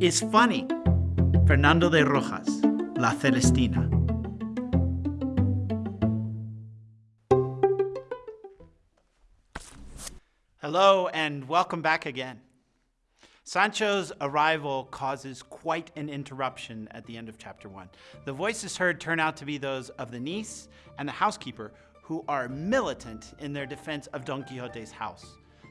is funny. Fernando de Rojas, La Celestina. Hello and welcome back again. Sancho's arrival causes quite an interruption at the end of chapter one. The voices heard turn out to be those of the niece and the housekeeper, who are militant in their defense of Don Quixote's house.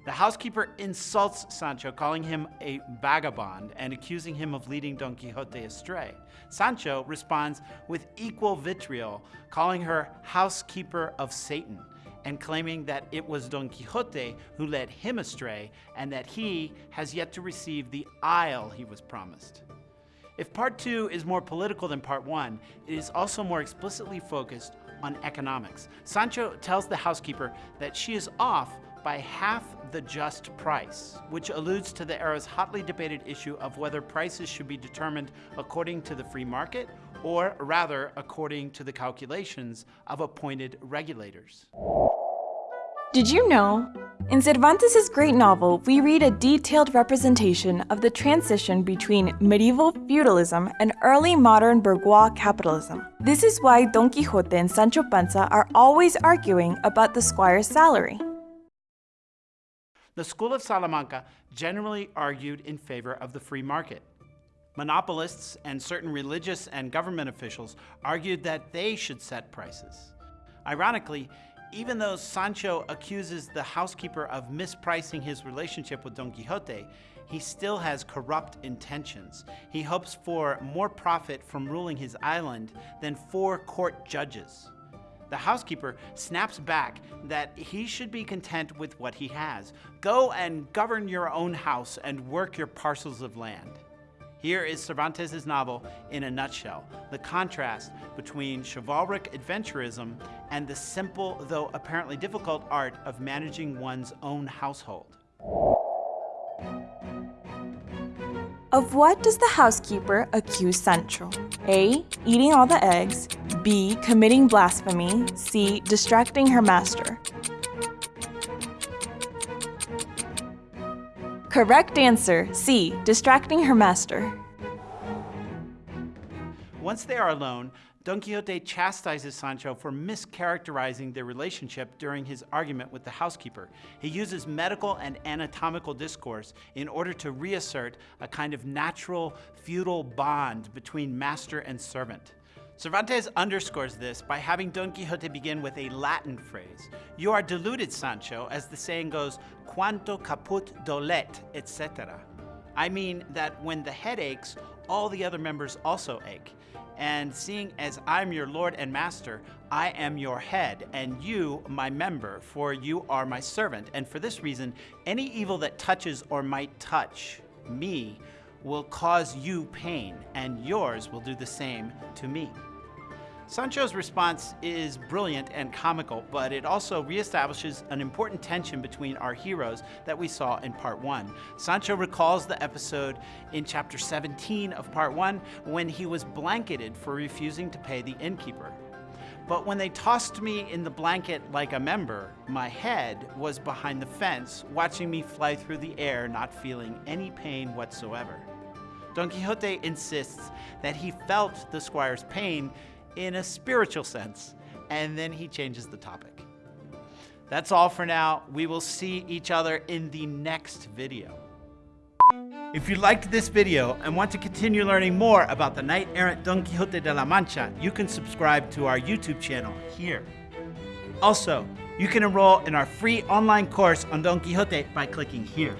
The housekeeper insults Sancho, calling him a vagabond and accusing him of leading Don Quixote astray. Sancho responds with equal vitriol, calling her housekeeper of Satan and claiming that it was Don Quixote who led him astray and that he has yet to receive the isle he was promised. If part two is more political than part one, it is also more explicitly focused on economics. Sancho tells the housekeeper that she is off by half the just price, which alludes to the era's hotly debated issue of whether prices should be determined according to the free market or rather according to the calculations of appointed regulators. Did you know? In Cervantes' great novel, we read a detailed representation of the transition between medieval feudalism and early modern bourgeois capitalism. This is why Don Quixote and Sancho Panza are always arguing about the squire's salary. The school of Salamanca generally argued in favor of the free market. Monopolists and certain religious and government officials argued that they should set prices. Ironically, even though Sancho accuses the housekeeper of mispricing his relationship with Don Quixote, he still has corrupt intentions. He hopes for more profit from ruling his island than four court judges. The housekeeper snaps back that he should be content with what he has. Go and govern your own house and work your parcels of land. Here is Cervantes' novel in a nutshell, the contrast between chivalric adventurism and the simple, though apparently difficult art of managing one's own household. Of what does the housekeeper accuse Sancho? A. Eating all the eggs. B. Committing blasphemy. C. Distracting her master. Correct answer, C, distracting her master. Once they are alone, Don Quixote chastises Sancho for mischaracterizing their relationship during his argument with the housekeeper. He uses medical and anatomical discourse in order to reassert a kind of natural feudal bond between master and servant. Cervantes underscores this by having Don Quixote begin with a Latin phrase. You are deluded, Sancho, as the saying goes, quando caput dolet, etc. I mean that when the head aches, all the other members also ache. And seeing as I'm your Lord and Master, I am your head, and you my member, for you are my servant. And for this reason, any evil that touches or might touch me will cause you pain, and yours will do the same to me. Sancho's response is brilliant and comical, but it also reestablishes an important tension between our heroes that we saw in part one. Sancho recalls the episode in chapter 17 of part one when he was blanketed for refusing to pay the innkeeper. But when they tossed me in the blanket like a member, my head was behind the fence, watching me fly through the air, not feeling any pain whatsoever. Don Quixote insists that he felt the squire's pain in a spiritual sense, and then he changes the topic. That's all for now. We will see each other in the next video. If you liked this video and want to continue learning more about the knight-errant Don Quixote de la Mancha, you can subscribe to our YouTube channel here. Also, you can enroll in our free online course on Don Quixote by clicking here.